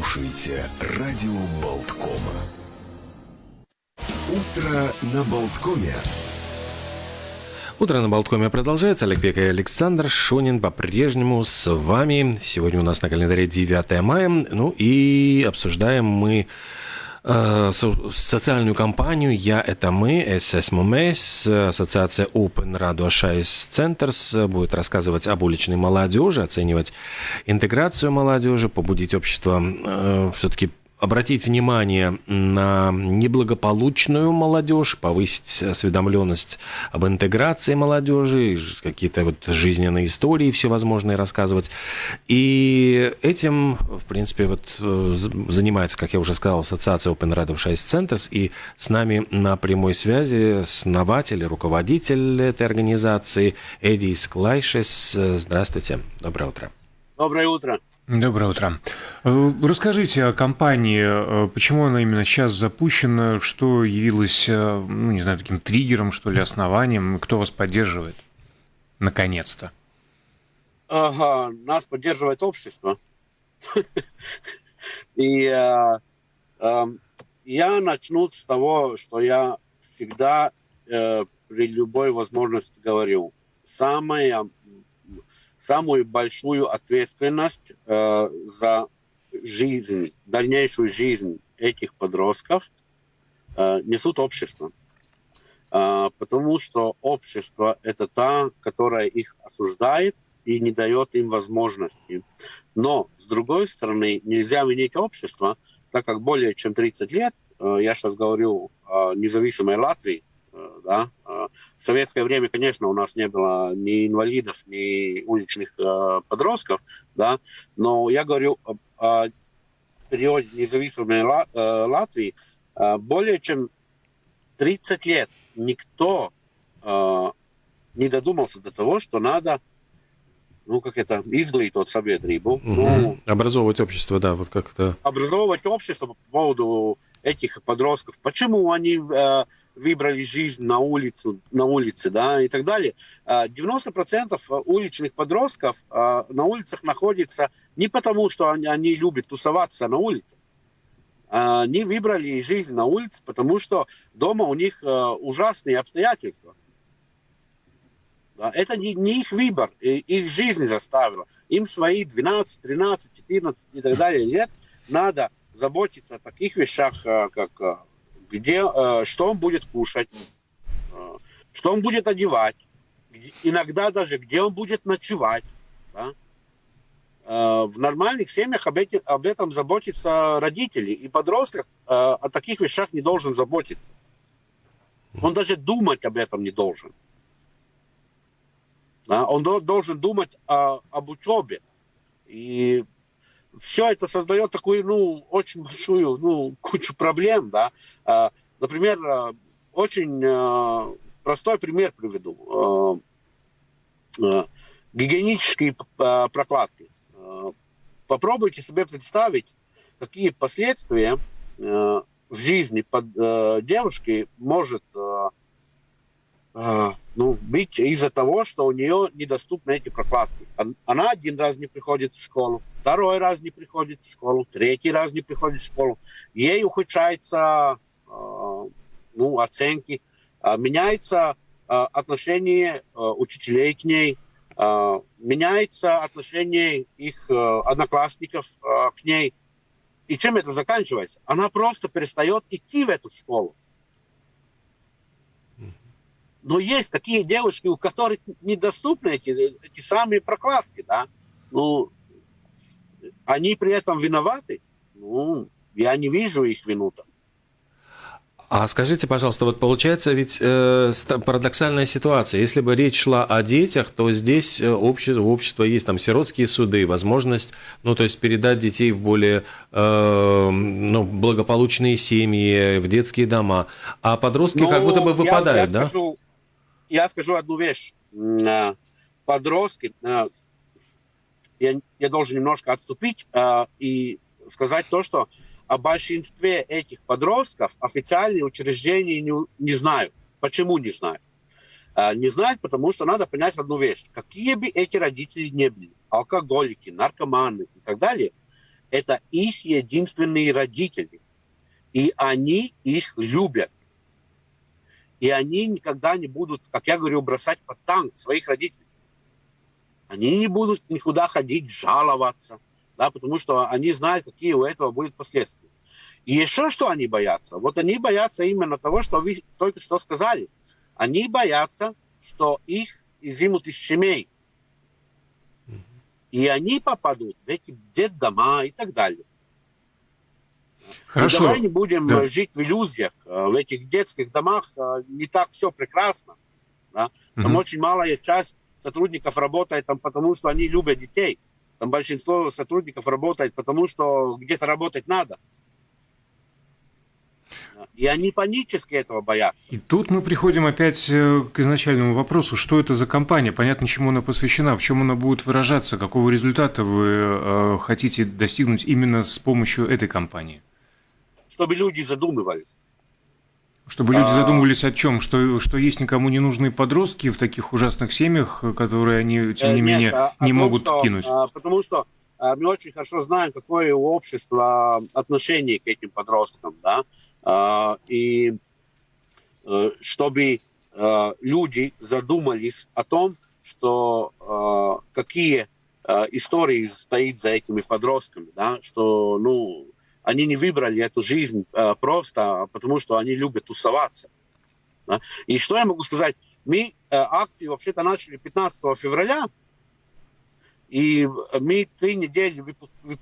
слушаете радио Болткома. Утро на Болткоме. Утро на Болткоме продолжается. Олег Пек и Александр Шунин по-прежнему с вами. Сегодня у нас на календаре 9 мая. Ну и обсуждаем мы социальную компанию «Я – это мы», ССММС, ассоциация Open Radio Шайс Centers будет рассказывать об уличной молодежи, оценивать интеграцию молодежи, побудить общество э, все-таки обратить внимание на неблагополучную молодежь, повысить осведомленность об интеграции молодежи, какие-то вот жизненные истории всевозможные рассказывать. И этим, в принципе, вот э, занимается, как я уже сказал, ассоциация Open Radio 6 Centers, и с нами на прямой связи основатель, руководитель этой организации Эдис Клайшес. Здравствуйте, доброе утро. Доброе утро. Доброе утро. Э, расскажите о компании, э, почему она именно сейчас запущена, что явилось, э, ну, не знаю, таким триггером, что ли, основанием, кто вас поддерживает, наконец-то? Ага, нас поддерживает общество. И я начну с того, что я всегда при любой возможности говорю. Самое самую большую ответственность э, за жизнь, дальнейшую жизнь этих подростков э, несут общество. Э, потому что общество – это та, которая их осуждает и не дает им возможности. Но, с другой стороны, нельзя винить общество, так как более чем 30 лет, э, я сейчас говорю о независимой Латвии, э, да, в советское время, конечно, у нас не было ни инвалидов, ни уличных э, подростков, да, но я говорю о, о периоде независимой Ла, э, Латвии. Э, более чем 30 лет никто э, не додумался до того, что надо ну, как это, изглītot sabiedrību. Угу. Ну, образовывать общество, да, вот как-то. Образовывать общество по поводу этих подростков. Почему они э, выбрали жизнь на улицу, на улице, да, и так далее. 90% а, уличных подростков а, на улицах находятся не потому, что они, они любят тусоваться на улице. Они выбрали жизнь на улице, потому что дома у них а, ужасные обстоятельства. Это не, не их выбор, их жизнь заставила. Им свои 12, 13, 14 и так далее лет надо заботиться о таких вещах, как где, э, что он будет кушать, э, что он будет одевать, где, иногда даже где он будет ночевать. Да? Э, в нормальных семьях об, эти, об этом заботятся родители, и подросток э, о таких вещах не должен заботиться. Он даже думать об этом не должен. Да? Он до, должен думать о, об учебе. И все это создает такую, ну, очень большую, ну, кучу проблем, да. А, например, а, очень а, простой пример приведу. Гигиенические прокладки. Попробуйте себе представить, какие последствия в жизни под девушки может ну, быть из-за того, что у нее недоступны эти прокладки. Она один раз не приходит в школу, второй раз не приходит в школу, третий раз не приходит в школу. Ей ухудшаются а, ну, оценки, а, меняется отношение учителей к ней, меняется отношение их одноклассников к ней. И чем это заканчивается? Она просто перестает идти в эту школу. Но есть такие девушки, у которых недоступны эти, эти самые прокладки, да. Ну, они при этом виноваты. Ну, я не вижу их вину там. А скажите, пожалуйста, вот получается ведь э, парадоксальная ситуация. Если бы речь шла о детях, то здесь э, общество, у общества есть там сиротские суды, возможность, ну, то есть передать детей в более э, ну, благополучные семьи, в детские дома. А подростки ну, как будто бы выпадают, я, я да? Скажу, я скажу одну вещь. Подростки, я, я должен немножко отступить и сказать то, что о большинстве этих подростков официальные учреждения не, не знают. Почему не знают? Не знают, потому что надо понять одну вещь. Какие бы эти родители не были, алкоголики, наркоманы и так далее, это их единственные родители. И они их любят. И они никогда не будут, как я говорю, бросать под танк своих родителей. Они не будут никуда ходить, жаловаться, да, потому что они знают, какие у этого будут последствия. И еще что они боятся? Вот они боятся именно того, что вы только что сказали. Они боятся, что их изымут из семей. И они попадут в эти детдома и так далее. Хорошо. И давай не будем да. жить в иллюзиях. В этих детских домах э, не так все прекрасно. Да? Там угу. очень малая часть сотрудников работает там потому, что они любят детей. Там большинство сотрудников работает потому, что где-то работать надо. И они панически этого боятся. И тут мы приходим опять э, к изначальному вопросу, что это за компания, понятно, чему она посвящена, в чем она будет выражаться, какого результата вы э, хотите достигнуть именно с помощью этой компании чтобы люди задумывались. Чтобы люди а. задумывались о чем? Что, что есть никому не нужные подростки в таких ужасных семьях, которые они, тем не э, Нет, менее, а, не том, могут что, кинуть? А, потому что мы очень хорошо знаем, какое у общества отношение к этим подросткам. Да? И э, чтобы э, люди задумались о том, что какие истории стоит за этими подростками, да? что ну, они не выбрали эту жизнь э, просто потому, что они любят тусоваться. Да? И что я могу сказать? Мы э, акции вообще-то начали 15 февраля, и мы три недели,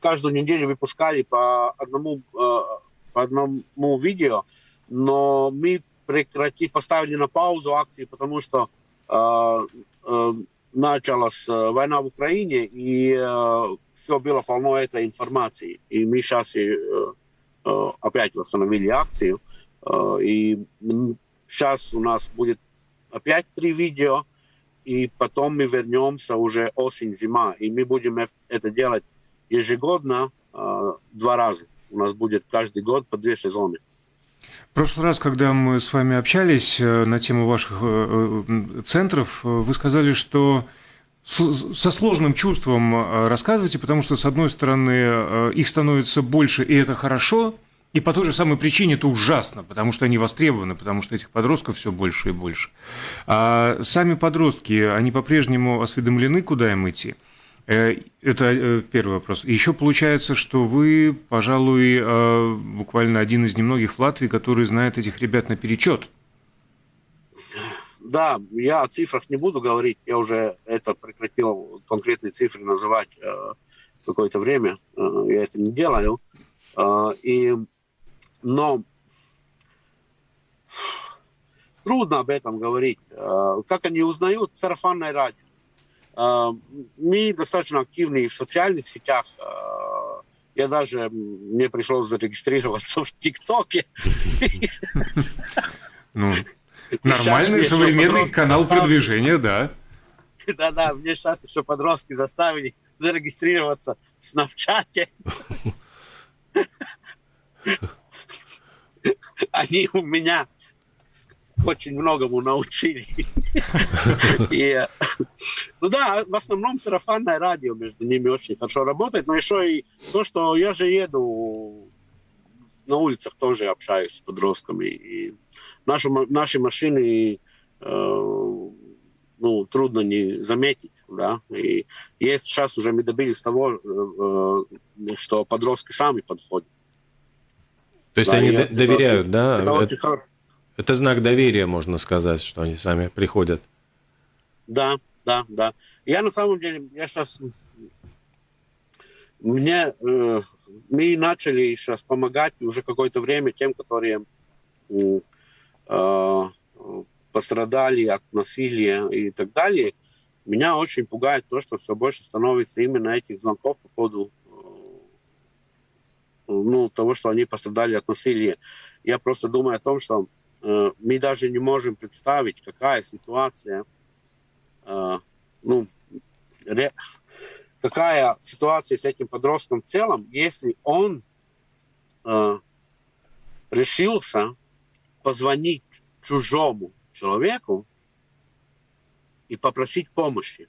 каждую неделю выпускали по одному, э, по одному видео, но мы прекратили, поставили на паузу акции, потому что э, э, началась э, война в Украине, и э, все было полно этой информации. И мы сейчас и, э, э, опять восстановили акцию. Э, и сейчас у нас будет опять три видео, и потом мы вернемся уже осень-зима. И мы будем это делать ежегодно э, два раза. У нас будет каждый год по две сезоны. В прошлый раз, когда мы с вами общались э, на тему ваших э, центров, вы сказали, что со сложным чувством э, рассказывайте, потому что, с одной стороны, э, их становится больше, и это хорошо, и по той же самой причине это ужасно, потому что они востребованы, потому что этих подростков все больше и больше. А сами подростки, они по-прежнему осведомлены, куда им идти? Э, это первый вопрос. Еще получается, что вы, пожалуй, буквально один из немногих в Латвии, который знает этих ребят наперечет. Да, я о цифрах не буду говорить, я уже это прекратил конкретные цифры называть э, какое-то время, э, я это не делаю. Э, и, но трудно об этом говорить. Э, как они узнают? Сарафанное радио. Э, мы достаточно активны в социальных сетях. Э, я даже, мне пришлось зарегистрироваться в ТикТоке. Ну, Нормальный современный канал продвижения, да. Да-да, мне сейчас еще подростки заставили зарегистрироваться в Снапчате. Они у меня очень многому научили. И, ну да, в основном сарафанное радио между ними очень хорошо работает, но еще и то, что я же еду на улицах тоже общаюсь с подростками. И наши, наши машины э, ну, трудно не заметить. Да? И есть сейчас уже мы добились того, э, что подростки сами подходят. То есть да, они это, доверяют, да? Это, это, это знак доверия, можно сказать, что они сами приходят. Да, да, да. Я на самом деле, я сейчас мне э, мы начали сейчас помогать уже какое-то время тем, которые э, пострадали от насилия и так далее. Меня очень пугает то, что все больше становится именно этих звонков по поводу э, ну, того, что они пострадали от насилия. Я просто думаю о том, что э, мы даже не можем представить, какая ситуация, э, ну, ре, какая ситуация с этим подростком в целом, если он э, решился позвонить чужому человеку и попросить помощи.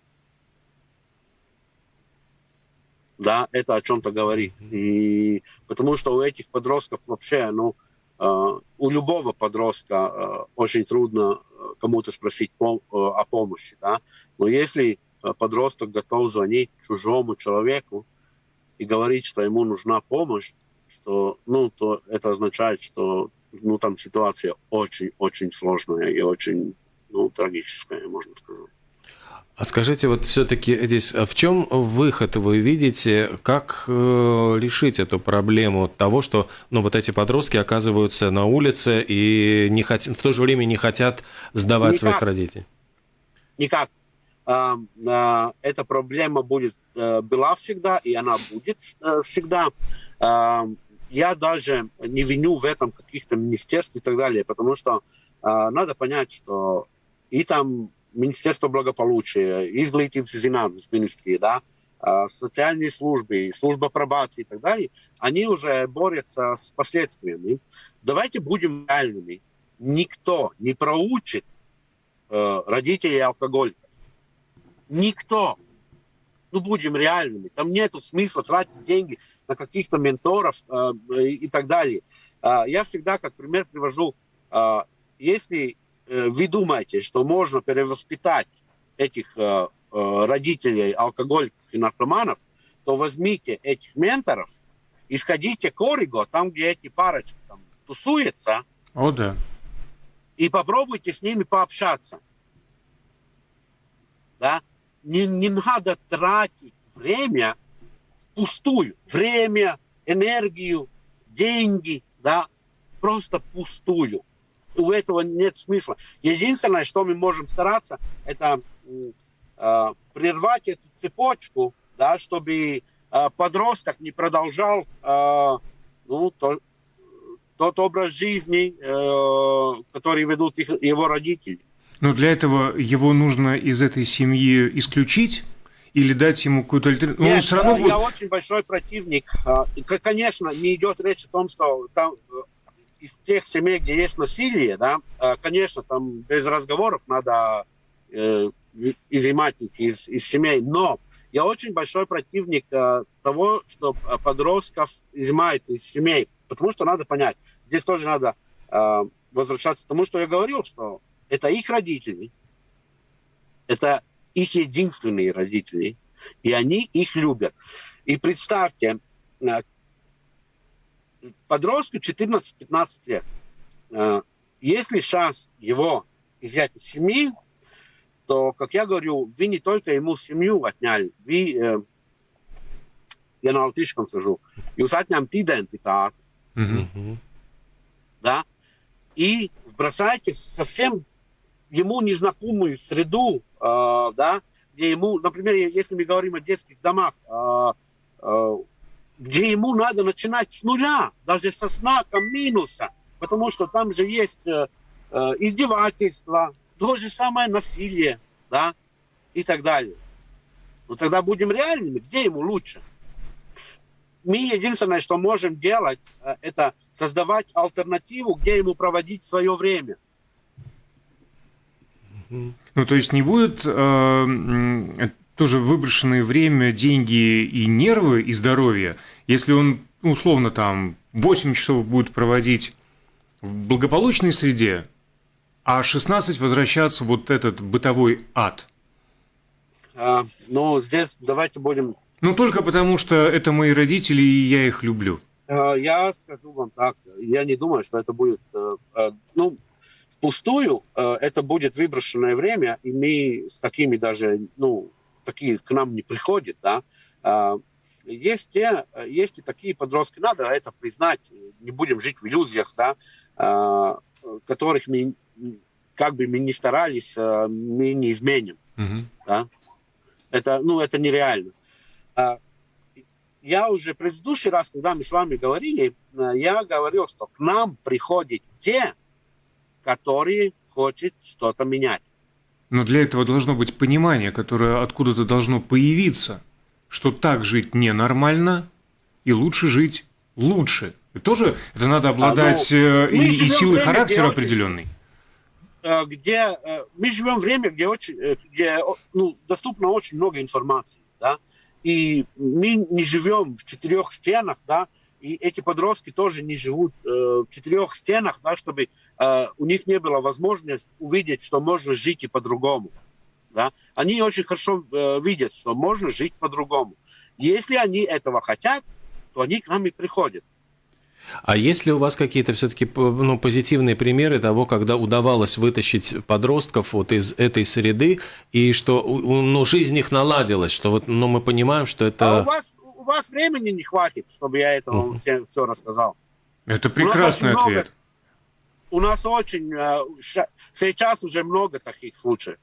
да, это о чем-то говорит. И потому что у этих подростков вообще, ну, э, у любого подростка э, очень трудно э, кому-то спросить пом- о помощи, да. Но если подросток готов звонить чужому человеку и говорить, что ему нужна помощь, что, ну, то это означает, что, ну, там ситуация очень-очень сложная и очень, ну, трагическая, можно сказать. А скажите, вот все-таки здесь а в чем выход вы видите, как э, решить эту проблему того, что ну, вот эти подростки оказываются на улице и не хот... в то же время не хотят сдавать Никак. своих родителей? Никак. А, а, эта проблема будет а, была всегда, и она будет а, всегда. Я даже не виню в этом каких-то министерств и так далее, потому что а, надо понять, что и там Министерство благополучия, изглитības зinātnes министрии, да, социальные службы, служба пробации и так далее, они уже борются с последствиями. Давайте будем реальными. Никто не проучит э, родителей алкоголиков. Никто. Ну, будем реальными. Там нет смысла тратить деньги на каких-то менторов э, и так далее. Э, я всегда как пример привожу, э, если Э, вы думаете, что можно перевоспитать этих э, э, родителей алкоголиков и наркоманов, то возьмите этих менторов и сходите к Ориго, там, где эти парочки там, тусуются. О, да. И попробуйте с ними пообщаться. Да? Не, не надо тратить время впустую. Время, энергию, деньги, да, просто пустую у этого нет смысла. Единственное, что мы можем стараться, это э, прервать эту цепочку, да, чтобы э, подросток не продолжал э, ну, то, тот образ жизни, э, который ведут их, его родители. Но для этого его нужно из этой семьи исключить? или дать ему какую-то альтернативу? Нет, все равно я будет... очень большой противник. Конечно, не идет речь о том, что там из тех семей, где есть насилие, да, э, конечно, там без разговоров надо э, изымать их из, из семей, но я очень большой противник э, того, что подростков изымают из семей, потому что надо понять, здесь тоже надо э, возвращаться к тому, что я говорил, что это их родители, это их единственные родители, и они их любят. И представьте, э, подростку 14-15 лет. Э, если шанс его изъять из семьи, то, как я говорю, вы не только ему семью отняли, вы, э, я на латышском скажу, jūs отņemt идентитāt, mm-hmm. да, и бросаете совсем ему незнакомую среду, э, да, где ему, например, если мы говорим о детских домах, э, э, где ему надо начинать с нуля, даже со знаком минуса, потому что там же есть э, э, издевательство, то же самое насилие, да, и так далее. Но тогда будем реальными, где ему лучше? Мы единственное, что можем делать, э, это создавать альтернативу, где ему проводить свое время. Ну, то есть не будет э, тоже выброшенное время, деньги и нервы, и здоровье, если он, ну, условно, там 8 часов будет проводить в благополучной среде, а 16 возвращаться вот этот бытовой ад? А, ну, здесь давайте будем... Ну, только потому, что это мои родители, и я их люблю. А, я скажу вам так, я не думаю, что это будет... Э, э, ну, впустую э, это будет выброшенное время, и мы с такими даже, ну, такие к нам не приходят, да. А, есть, те, есть и такие подростки, надо это признать, не будем жить в иллюзиях, да, а, которых мы, как бы мы ни старались, а, мы не изменим. Mm-hmm. Да? Это, ну, это нереально. Я уже в предыдущий раз, когда мы с вами говорили, я говорил, что к нам приходят те, которые хотят что-то менять. Но для этого должно быть понимание, которое откуда-то должно появиться, что так жить ненормально, и лучше жить лучше. И тоже это надо обладать а, ну, и, и силой время, характера определенной. Э, где э, мы живем время, где, очень, где ну, доступно очень много информации, да, и мы не живем в четырех стенах, да, и эти подростки тоже не живут э, в четырех стенах, да, чтобы э, у них не было возможности увидеть, что можно жить и по-другому. Да? Они очень хорошо э, видят, что можно жить по-другому. Если они этого хотят, то они к нам и приходят. А есть ли у вас какие-то все-таки ну, позитивные примеры того, когда удавалось вытащить подростков вот из этой среды, и что ну, жизнь их наладилась, что вот, ну, мы понимаем, что это... А у вас у вас времени не хватит, чтобы я это вам все, все рассказал. Это прекрасный у ответ. Много, у нас очень э, сейчас уже много таких случаев.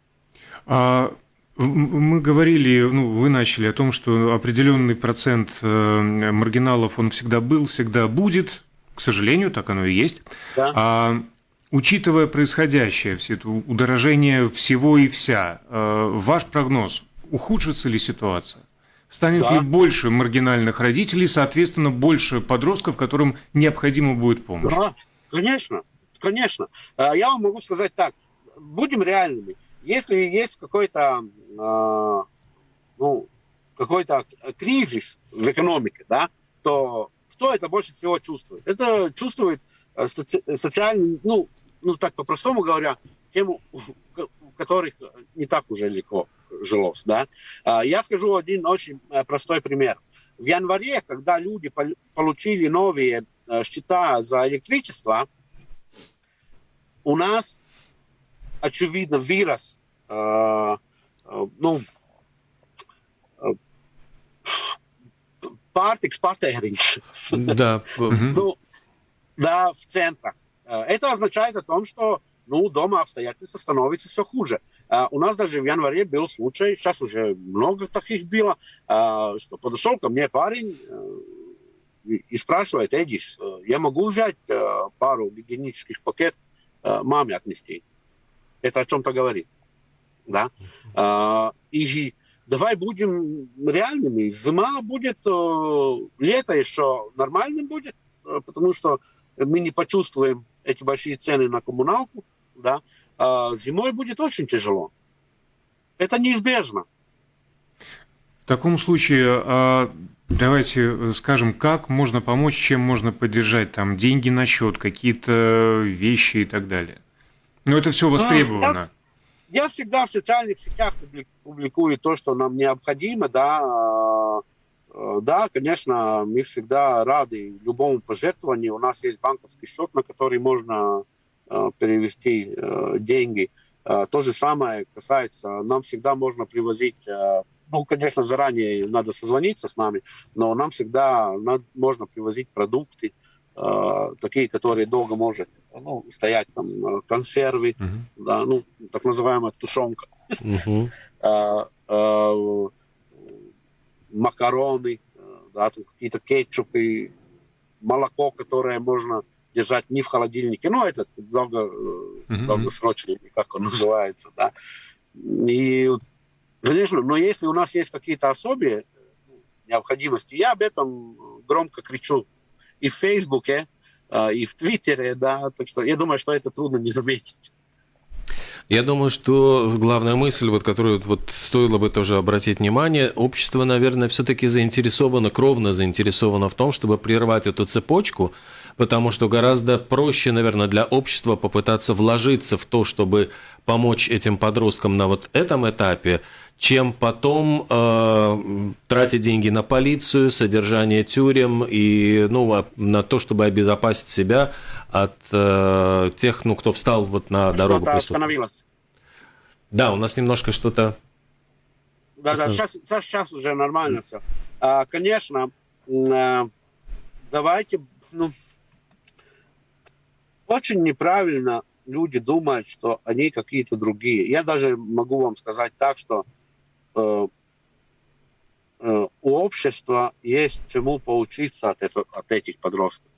А, мы говорили, ну, вы начали о том, что определенный процент э, маргиналов он всегда был, всегда будет. К сожалению, так оно и есть. Да. А, учитывая происходящее, все это удорожение всего и вся, э, ваш прогноз, ухудшится ли ситуация? Станет да. ли больше маргинальных родителей, соответственно, больше подростков, которым необходима будет помощь? Да, конечно, конечно. А, я вам могу сказать так, будем реальными. Если есть какой-то а, ну, какой-то кризис в экономике, да, то кто это больше всего чувствует? Это чувствует э, соци- социальный, ну, ну так по-простому говоря, тему, у которых не так уже легко жилось. Да? А, я скажу один очень э, простой пример. В январе, когда люди получили новые э, счета за электричество, у нас, очевидно, вирус, э, ну, pārtiks patēriņš. Да. ну, да, в центрах. Это означает о том, что ну, дома обстоятельства становятся все хуже. А, у нас даже в январе был случай, сейчас уже много таких было, а, что подошел ко мне парень э, и спрашивает, Эдис, э, я могу взять э, пару гигиенических пакет маме отнести? Это о чем-то говорит. Да? А, и давай будем реальными. Зима будет, лето еще нормальным будет, потому что мы не почувствуем эти большие цены на коммуналку, да, а зимой будет очень тяжело. Это неизбежно. В таком случае, а, давайте скажем, как можно помочь, чем можно поддержать, там, деньги на счет, какие-то вещи и так далее. Но это все востребовано. Я, я всегда в социальных сетях публикую то, что нам необходимо, да, а, да, конечно, мы всегда рады любому пожертвованию. У нас есть банковский счет, на который можно перевести э, деньги. Э, то же самое касается, нам всегда можно привозить, ну, конечно, заранее надо созвониться с нами, но нам всегда надо, можно привозить продукты, такие, которые долго может ну, стоять, там, консервы, uh-huh. да, ну, так называемая тушенка, uh-huh. макароны, да, какие-то кетчупы, молоко, которое можно держать не в холодильнике, ну, это долго, mm-hmm. долгосрочный, как он называется, да. И, конечно, но если у нас есть какие-то особые необходимости, я об этом громко кричу и в Фейсбуке, э, и в Твиттере, да, так что я думаю, что это трудно не заметить. Я думаю, что главная мысль, вот, которую вот стоило бы тоже обратить внимание, общество, наверное, все-таки заинтересовано, кровно заинтересовано в том, чтобы прервать эту цепочку, потому что гораздо проще, наверное, для общества попытаться вложиться в то, чтобы помочь этим подросткам на вот этом этапе, чем потом э, тратить деньги на полицию, содержание тюрем и ну, а, на то, чтобы обезопасить себя от э, тех, ну, кто встал вот на дорогу. Что-то остановилось. Да, у нас немножко что-то... Да, да, сейчас, сейчас уже нормально все. А, конечно, э, давайте, ну, очень неправильно люди думают, что они какие-то другие. Я даже могу вам сказать так, что э, э, у общества есть чему поучиться от, это, от этих подростков.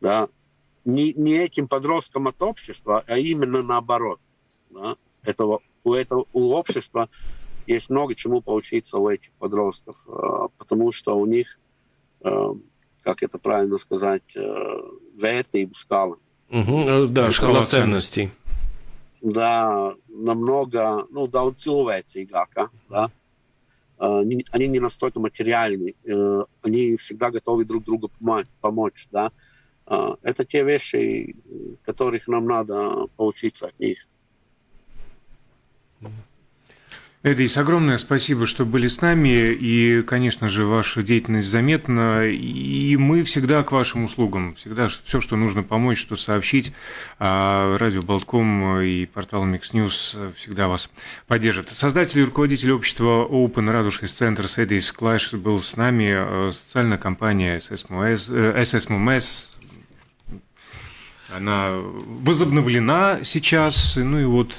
Да? Не, не этим подросткам от общества, а именно наоборот. Да? Этого, у, этого, у общества есть много чему поучиться у этих подростков, э, потому что у них э, как это правильно сказать, vērtību skala. Угу, да, шкала ценностей. Да, намного, ну, daudz cilvēcīgāka, да. они, они не настолько материальны, они всегда готовы друг другу помочь, да. Это те вещи, которых нам надо поучиться от них. Эдис, огромное спасибо, что были с нами. И, конечно же, ваша деятельность заметна. И мы всегда к вашим услугам. Всегда все, что нужно помочь, что сообщить. А радио Болтком и портал Mix News всегда вас поддержат. Создатель и руководитель общества Open Радужный центр Эдис Клаш был с нами. Социальная компания SSMS, SSMS она возобновлена сейчас. Ну и вот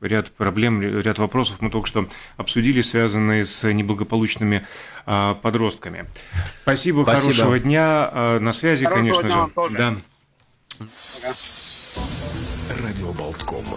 ряд проблем, ряд вопросов мы только что обсудили, связанные с неблагополучными а, подростками. Спасибо, Спасибо, хорошего дня. А, на связи, хорошего конечно же. Да. Радио Болткома.